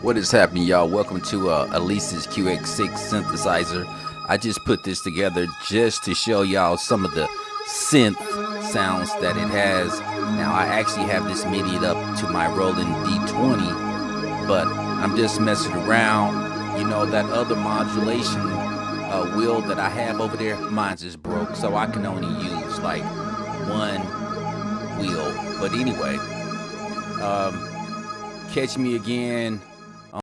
What is happening, y'all? Welcome to uh, QS6 synthesizer. I just put this together just to show y'all some of the synth sounds that it has. Now, I actually have this midied up to my Roland D20, but I'm just messing around. You know, that other modulation uh, wheel that I have over there, mine's just broke, so I can only use like one wheel. But anyway, um, catch me again